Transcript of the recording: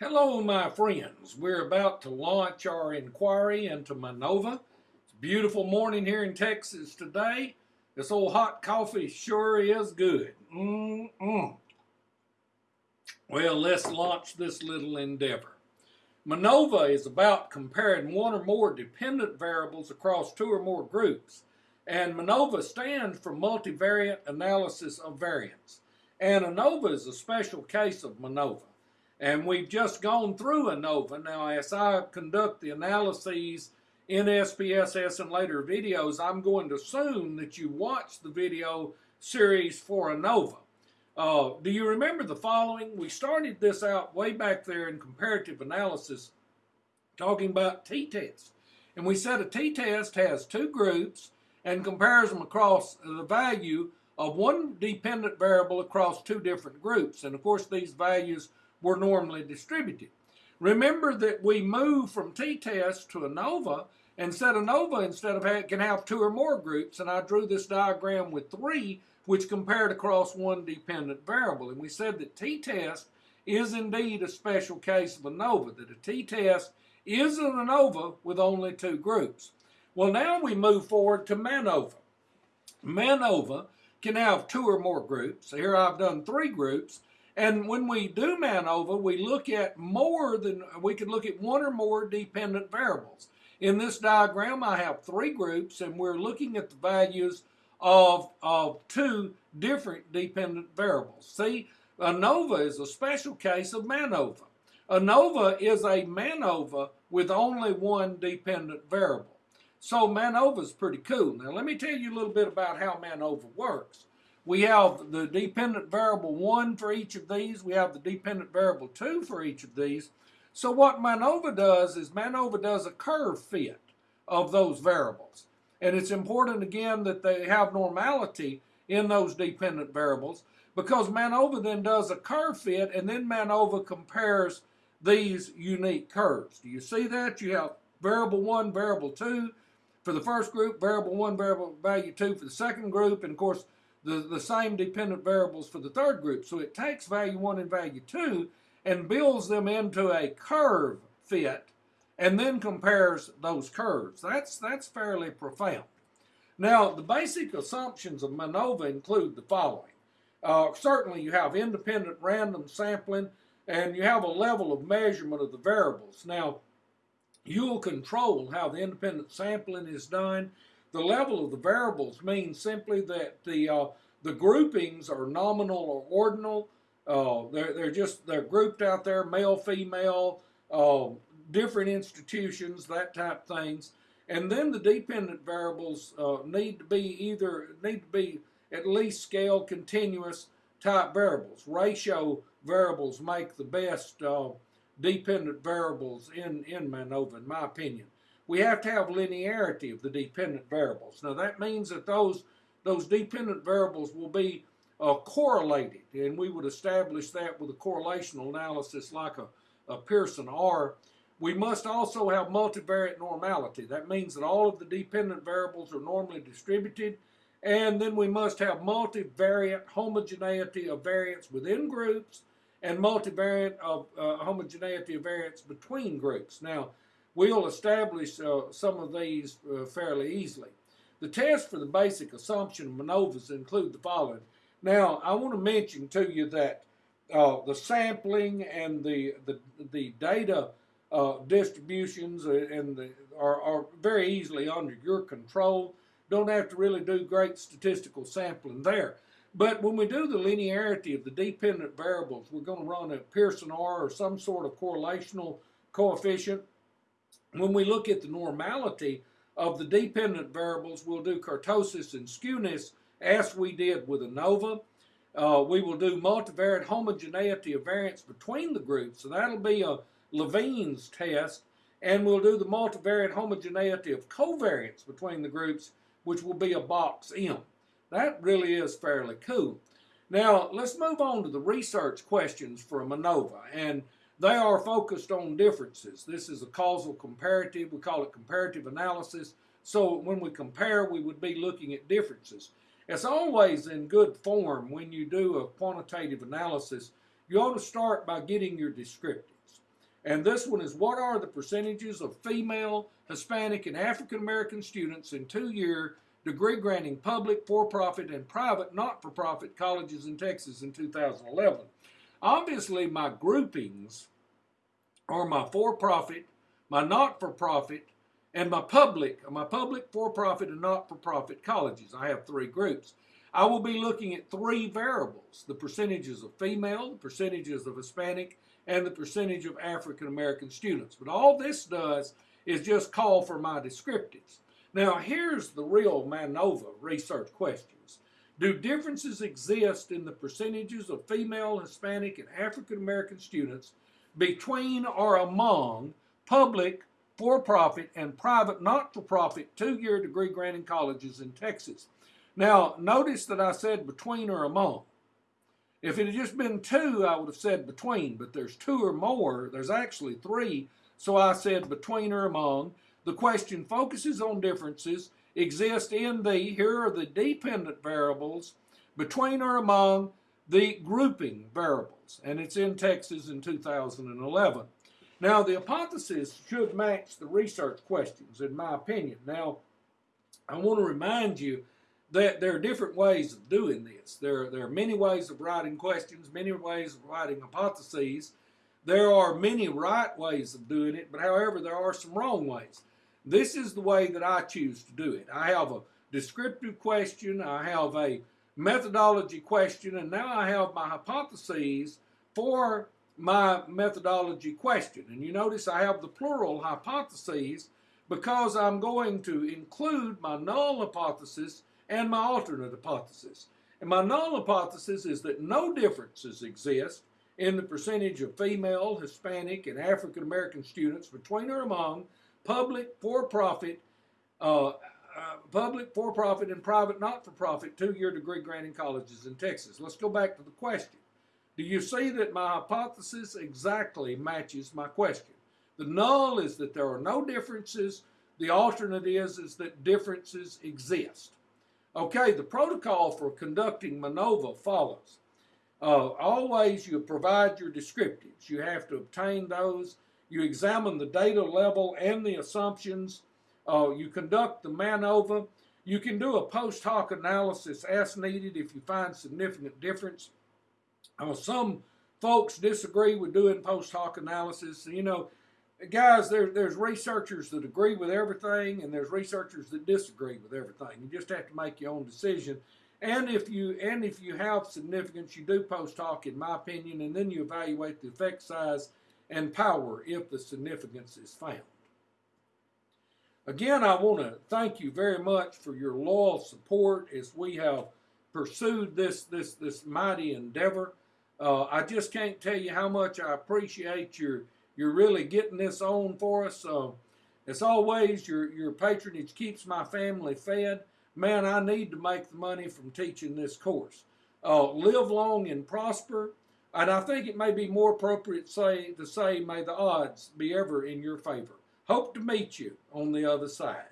Hello, my friends. We're about to launch our inquiry into Manova. It's a beautiful morning here in Texas today. This old hot coffee sure is good. Mm-mm. Well, let's launch this little endeavor. MANOVA is about comparing one or more dependent variables across two or more groups. And MANOVA stands for Multivariate Analysis of Variance. And ANOVA is a special case of MANOVA. And we've just gone through ANOVA. Now, as I conduct the analyses in SPSS and later videos, I'm going to assume that you watched the video series for ANOVA. Uh, do you remember the following? We started this out way back there in comparative analysis talking about t-tests. And we said a t-test has two groups and compares them across the value of one dependent variable across two different groups. And of course, these values were normally distributed. Remember that we move from t-test to ANOVA and said ANOVA instead of can have two or more groups. And I drew this diagram with three, which compared across one dependent variable. And we said that t-test is indeed a special case of ANOVA, that a t-test is an ANOVA with only two groups. Well, now we move forward to MANOVA. MANOVA can have two or more groups. Here I've done three groups. And when we do MANOVA, we look at more than, we can look at one or more dependent variables. In this diagram, I have three groups, and we're looking at the values of, of two different dependent variables. See, ANOVA is a special case of MANOVA. ANOVA is a MANOVA with only one dependent variable. So MANOVA is pretty cool. Now let me tell you a little bit about how MANOVA works. We have the dependent variable 1 for each of these. We have the dependent variable 2 for each of these. So what MANOVA does is MANOVA does a curve fit of those variables. And it's important again that they have normality in those dependent variables because MANOVA then does a curve fit and then MANOVA compares these unique curves. Do you see that? You have variable 1, variable 2, for the first group, variable 1, variable value 2 for the second group, and of course the, the same dependent variables for the third group. So it takes value 1 and value 2 and builds them into a curve fit and then compares those curves. That's, that's fairly profound. Now, the basic assumptions of MANOVA include the following. Uh, certainly you have independent random sampling and you have a level of measurement of the variables. Now, You'll control how the independent sampling is done. The level of the variables means simply that the uh, the groupings are nominal or ordinal. Uh, they're, they're just they're grouped out there, male, female, uh, different institutions, that type things. And then the dependent variables uh, need to be either need to be at least scale continuous type variables. Ratio variables make the best uh, dependent variables in, in MANOVA, in my opinion. We have to have linearity of the dependent variables. Now that means that those, those dependent variables will be uh, correlated, and we would establish that with a correlational analysis like a, a Pearson R. We must also have multivariate normality. That means that all of the dependent variables are normally distributed, and then we must have multivariate homogeneity of variance within groups, and multivariate of uh, homogeneity of variance between groups. Now, we'll establish uh, some of these uh, fairly easily. The tests for the basic assumption of MANOVAs include the following. Now, I want to mention to you that uh, the sampling and the, the, the data uh, distributions uh, and the, are, are very easily under your control. Don't have to really do great statistical sampling there. But when we do the linearity of the dependent variables, we're going to run a Pearson R or some sort of correlational coefficient. When we look at the normality of the dependent variables, we'll do kurtosis and skewness as we did with ANOVA. Uh, we will do multivariate homogeneity of variance between the groups. So that'll be a Levene's test. And we'll do the multivariate homogeneity of covariance between the groups, which will be a box M. That really is fairly cool. Now, let's move on to the research questions for MANOVA, and they are focused on differences. This is a causal comparative. We call it comparative analysis. So when we compare, we would be looking at differences. It's always in good form when you do a quantitative analysis. You ought to start by getting your descriptives. And this one is what are the percentages of female, Hispanic, and African American students in two year degree granting public, for profit, and private not for profit colleges in Texas in 2011? Obviously, my groupings are my for profit, my not for profit, and my public, my public, for profit, and not for profit colleges. I have three groups. I will be looking at three variables the percentages of female, the percentages of Hispanic, and the percentage of African American students. But all this does is just call for my descriptives. Now, here's the real MANOVA research questions. Do differences exist in the percentages of female, Hispanic, and African American students between or among public, for profit, and private not for profit two year degree granting colleges in Texas? Now, notice that I said between or among. If it had just been two, I would have said between, but there's two or more. There's actually three, so I said between or among. The question focuses on differences exist in the, here are the dependent variables, between or among the grouping variables, and it's in Texas in 2011. Now, the hypothesis should match the research questions, in my opinion. Now, I want to remind you that there are different ways of doing this. There, there are many ways of writing questions, many ways of writing hypotheses. There are many right ways of doing it, but however, there are some wrong ways. This is the way that I choose to do it. I have a descriptive question, I have a methodology question, and now I have my hypotheses for my methodology question. And you notice I have the plural hypotheses because I'm going to include my null hypothesis and my alternate hypothesis. And my null hypothesis is that no differences exist in the percentage of female, Hispanic, and African American students between or among public, for-profit, uh, uh, public, for-profit, and private, not-for-profit two-year degree granting colleges in Texas. Let's go back to the question. Do you see that my hypothesis exactly matches my question? The null is that there are no differences. The alternate is, is that differences exist. Okay, the protocol for conducting MANOVA follows. Uh, always you provide your descriptives. You have to obtain those. You examine the data level and the assumptions. Uh, you conduct the MANOVA. You can do a post hoc analysis as needed if you find significant difference. Uh, some folks disagree with doing post hoc analysis. You know, guys, there, there's researchers that agree with everything, and there's researchers that disagree with everything. You just have to make your own decision. And if you and if you have significance, you do post hoc, in my opinion, and then you evaluate the effect size and power if the significance is found. Again, I want to thank you very much for your loyal support as we have pursued this this this mighty endeavor. Uh, I just can't tell you how much I appreciate your you're really getting this on for us. So, as always, your, your patronage keeps my family fed. Man, I need to make the money from teaching this course. Uh, live long and prosper. And I think it may be more appropriate say, to say, may the odds be ever in your favor. Hope to meet you on the other side.